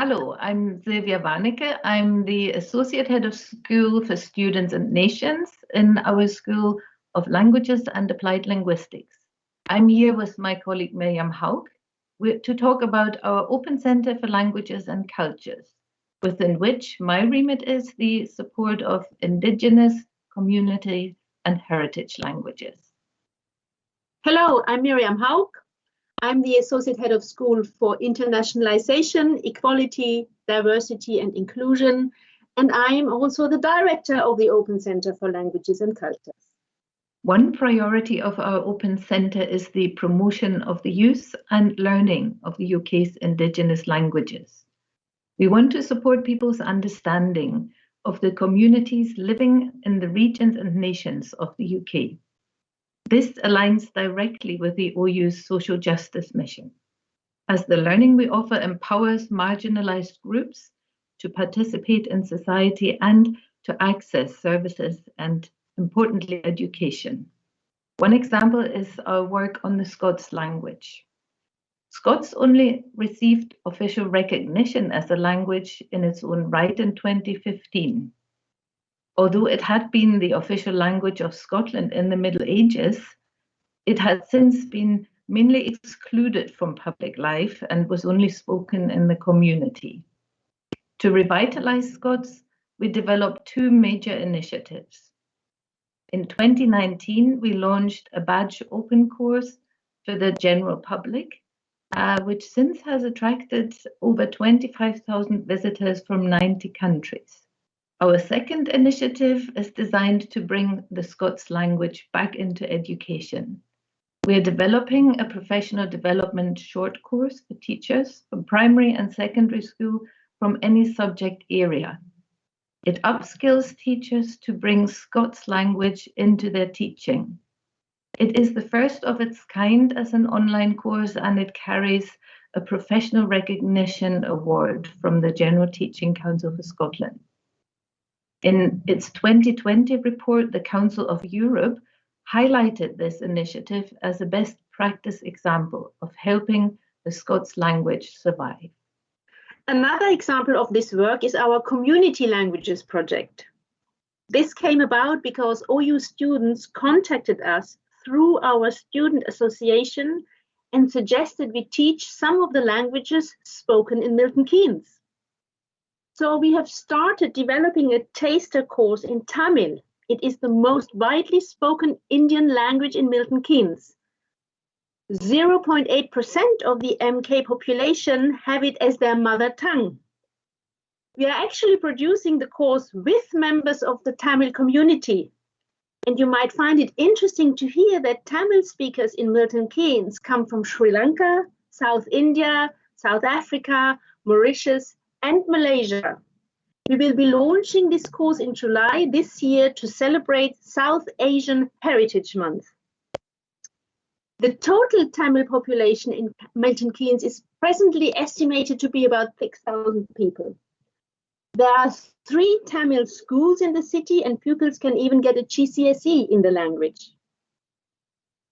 Hello, I'm Silvia Warnecke. I'm the Associate Head of School for Students and Nations in our School of Languages and Applied Linguistics. I'm here with my colleague Miriam Haug to talk about our Open Center for Languages and Cultures, within which my remit is the support of Indigenous, community and heritage languages. Hello, I'm Miriam Haug. I'm the Associate Head of School for Internationalization, Equality, Diversity and Inclusion, and I'm also the Director of the Open Center for Languages and Cultures. One priority of our Open Centre is the promotion of the use and learning of the UK's Indigenous languages. We want to support people's understanding of the communities living in the regions and nations of the UK. This aligns directly with the OU's social justice mission, as the learning we offer empowers marginalized groups to participate in society and to access services and, importantly, education. One example is our work on the Scots language. Scots only received official recognition as a language in its own right in 2015. Although it had been the official language of Scotland in the Middle Ages, it has since been mainly excluded from public life and was only spoken in the community. To revitalize Scots, we developed two major initiatives. In 2019, we launched a badge open course for the general public, uh, which since has attracted over 25,000 visitors from 90 countries. Our second initiative is designed to bring the Scots language back into education. We are developing a professional development short course for teachers from primary and secondary school from any subject area. It upskills teachers to bring Scots language into their teaching. It is the first of its kind as an online course and it carries a professional recognition award from the General Teaching Council for Scotland. In its 2020 report, the Council of Europe highlighted this initiative as a best practice example of helping the Scots language survive. Another example of this work is our Community Languages project. This came about because OU students contacted us through our student association and suggested we teach some of the languages spoken in Milton Keynes. So we have started developing a taster course in Tamil. It is the most widely spoken Indian language in Milton Keynes. 0.8% of the MK population have it as their mother tongue. We are actually producing the course with members of the Tamil community. And you might find it interesting to hear that Tamil speakers in Milton Keynes come from Sri Lanka, South India, South Africa, Mauritius, and Malaysia. We will be launching this course in July this year to celebrate South Asian Heritage Month. The total Tamil population in Milton Keynes is presently estimated to be about 6,000 people. There are three Tamil schools in the city and pupils can even get a GCSE in the language.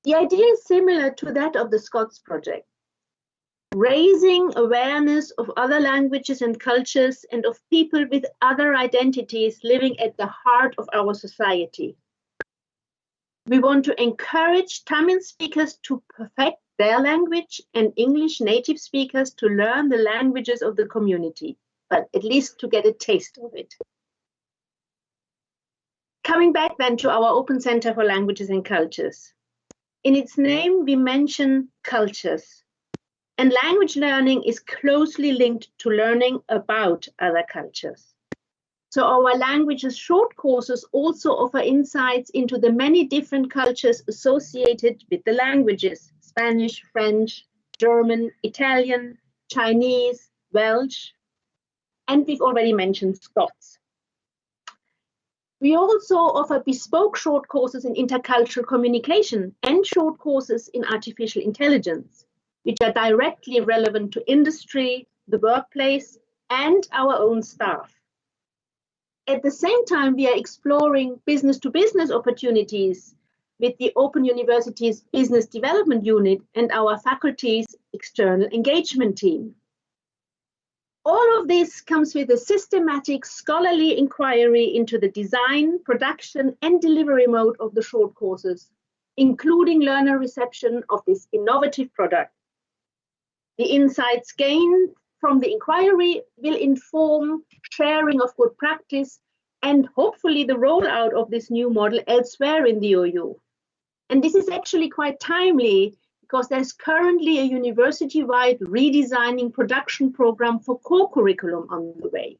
The idea is similar to that of the Scots project raising awareness of other languages and cultures and of people with other identities living at the heart of our society. We want to encourage Tamil speakers to perfect their language and English native speakers to learn the languages of the community, but at least to get a taste of it. Coming back then to our Open Center for Languages and Cultures. In its name, we mention cultures, and language learning is closely linked to learning about other cultures. So our languages short courses also offer insights into the many different cultures associated with the languages, Spanish, French, German, Italian, Chinese, Welsh, and we've already mentioned Scots. We also offer bespoke short courses in intercultural communication and short courses in artificial intelligence which are directly relevant to industry, the workplace, and our own staff. At the same time, we are exploring business to business opportunities with the Open University's Business Development Unit and our faculty's external engagement team. All of this comes with a systematic scholarly inquiry into the design, production, and delivery mode of the short courses, including learner reception of this innovative product. The insights gained from the inquiry will inform sharing of good practice and hopefully the rollout of this new model elsewhere in the OU. And this is actually quite timely because there's currently a university-wide redesigning production program for core curriculum on the way.